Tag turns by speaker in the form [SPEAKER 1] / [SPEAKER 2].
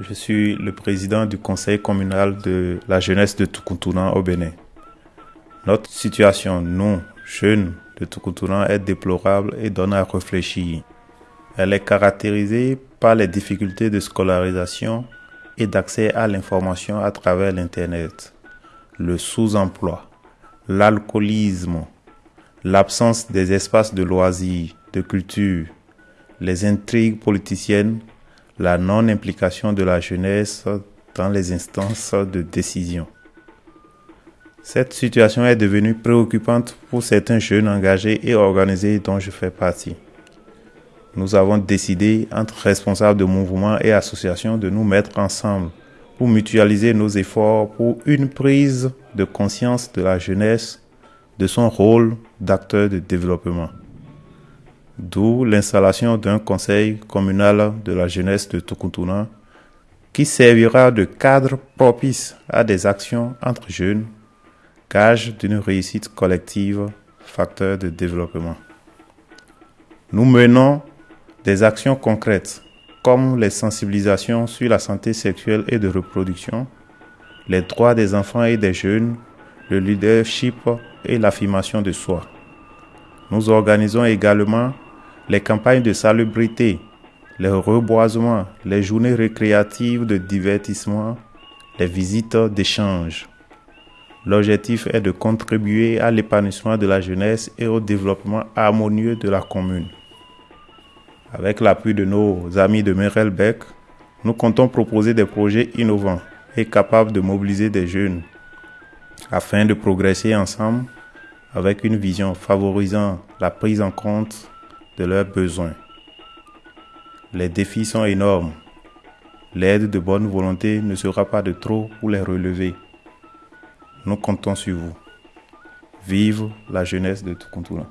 [SPEAKER 1] Je suis le président du conseil communal de la jeunesse de Tukuntuna au Bénin. Notre situation, nous, jeunes de Tukuntuna, est déplorable et donne à réfléchir. Elle est caractérisée par les difficultés de scolarisation et d'accès à l'information à travers l'Internet, le sous-emploi, l'alcoolisme, l'absence des espaces de loisirs, de culture, les intrigues politiciennes, la non-implication de la jeunesse dans les instances de décision. Cette situation est devenue préoccupante pour certains jeunes engagés et organisés dont je fais partie. Nous avons décidé, entre responsables de mouvements et associations, de nous mettre ensemble pour mutualiser nos efforts pour une prise de conscience de la jeunesse de son rôle d'acteur de développement. D'où l'installation d'un conseil communal de la jeunesse de Tukuntuna qui servira de cadre propice à des actions entre jeunes, gage d'une réussite collective, facteur de développement. Nous menons des actions concrètes comme les sensibilisations sur la santé sexuelle et de reproduction, les droits des enfants et des jeunes, le leadership et l'affirmation de soi. Nous organisons également les campagnes de salubrité, les reboisements, les journées récréatives de divertissement, les visites d'échange. L'objectif est de contribuer à l'épanouissement de la jeunesse et au développement harmonieux de la commune. Avec l'appui de nos amis de Merelbeck, nous comptons proposer des projets innovants et capables de mobiliser des jeunes afin de progresser ensemble avec une vision favorisant la prise en compte de leurs besoins. Les défis sont énormes. L'aide de bonne volonté ne sera pas de trop pour les relever. Nous comptons sur vous. Vive la jeunesse de Tukuntuna.